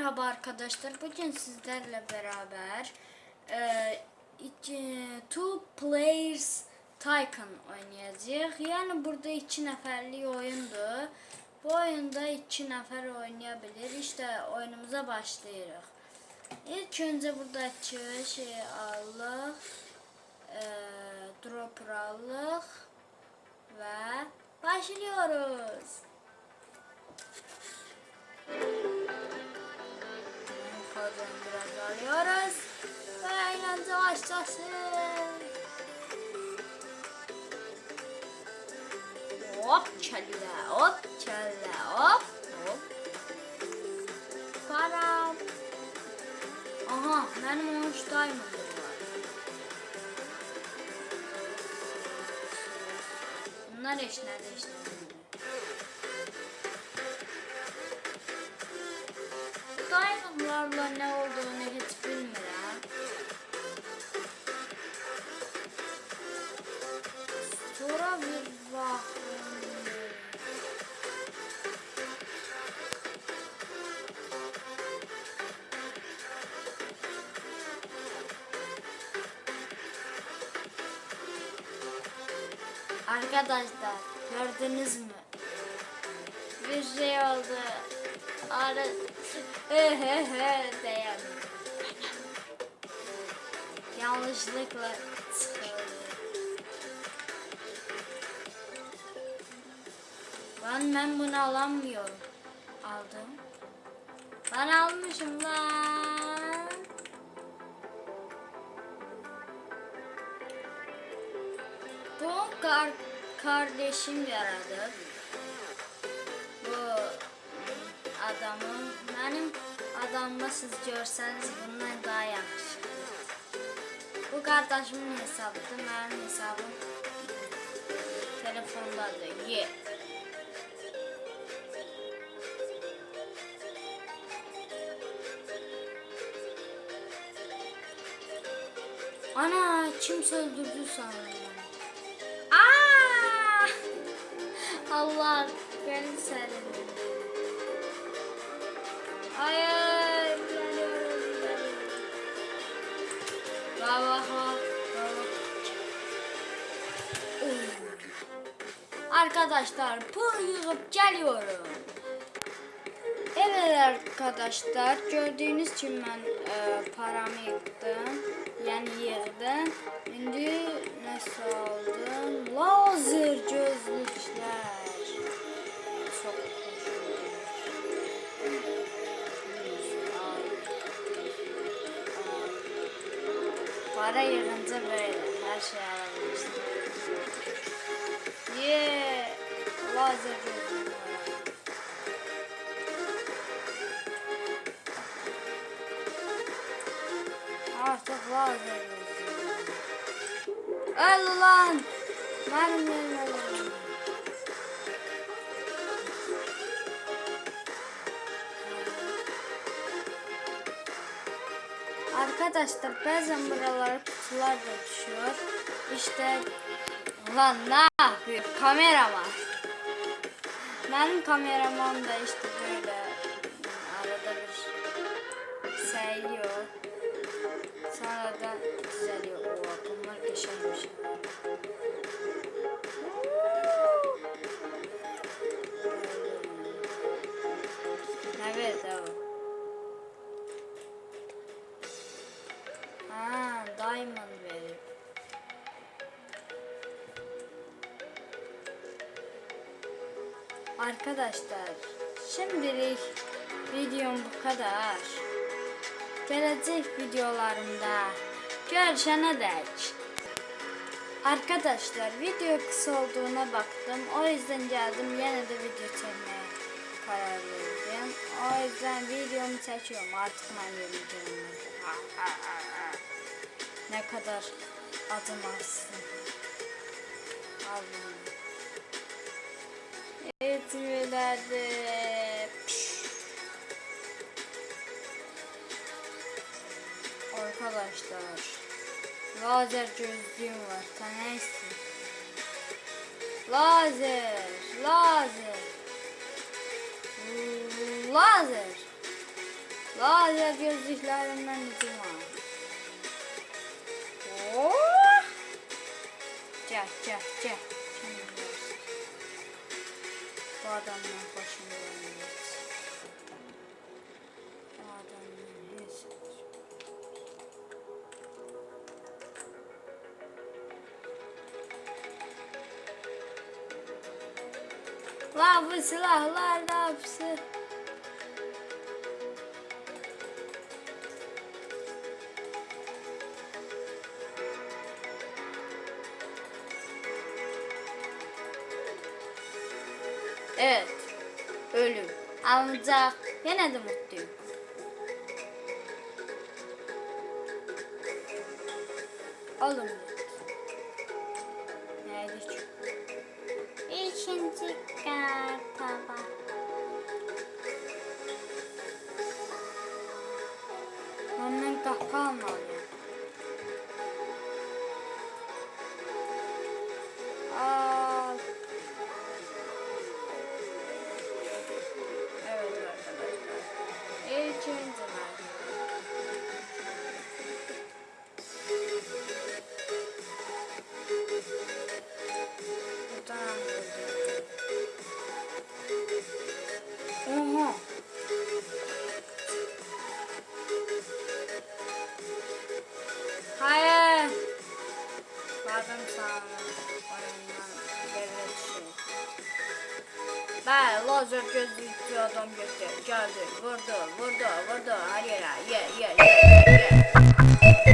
Merhaba arkadaşlar. Bugün sizlerle beraber e, iki, Two Players Tycoon oynayacağız. Yani burada iki neferli oyundu. Bu oyunda iki nefer oynayabilir. İşte oyunumuza başlayırıq. İlk önce buradaki şey alıq. E, dropper alıq. Ve başlıyoruz. Kelle, hop kelle, hop hop. Param. Aha, benim 13 diamond'ım var. Bunlar eşler eşler. Diamondlarla ne olduğunu hiç bilmiyorum. Sonra bir bakın. Arkadaşlar gördünüz mü? Bir şey oldu. Ara diyen. Yanlışlıkla. Ben ben bunu alamıyorum. Aldım. Ben almışım lan. Kar kardeşim yaradı. Bu adamı benim adamı siz görseniz bundan daha yakışıklı. Bu kardeşimin hesabıdır, benim hesabım telefondadır. Ye. Ana kim öldürdü sanırım. Allah beni serin. Hayır, geliyorum, geliyorum. Bak. bak. Oy. Arkadaşlar pul yığıp geliyorum. Evet arkadaşlar gördüğünüz için ben e, paramı yıktım. Yani yerden. Şimdi nasıl aldım? Lazer gözlükler. Para yığınca böyle her şeyi alabilirsin. Yeah, lazer gözlükler. Artık lazer gözlükler. Öl lan! Benim yerime öl. Arkadaşlar bazen buralara kutular da düşüyor. İşte lan ne yapıyor kameraman. Benim kameraman da işte böyle arada bir sayıyor. Sonra da diamond verir. Arkadaşlar, şimdilik videom bu kadar. Gelecek videolarımda görüşene dek. Arkadaşlar video kısa olduğuna baktım. O yüzden geldim yine de video çekmeye karar verdim. O yüzden videomu çekiyorum artık ben yürüyeceğim. Ne kadar acımazsın. Allah'ım. Evet. Arkadaşlar. Lazer gözlüğüm var. Tanesi. Lazer. Lazer. Lazer. Lazer gözlüklerinden hücum var. Oh! Gel gel gel. Bu adamdan başını vermeliyiz. Bu adamdan hiç. La bu silahlar da hepsi. Evet. Ölüm. Ancak yine de mutluyum. Alın. Ki? İkinci Oyundan devlet şey. Ben lazer gözlüklü adam göster geldi vurdu vurdu vurdu. Her yere ye ye ye ye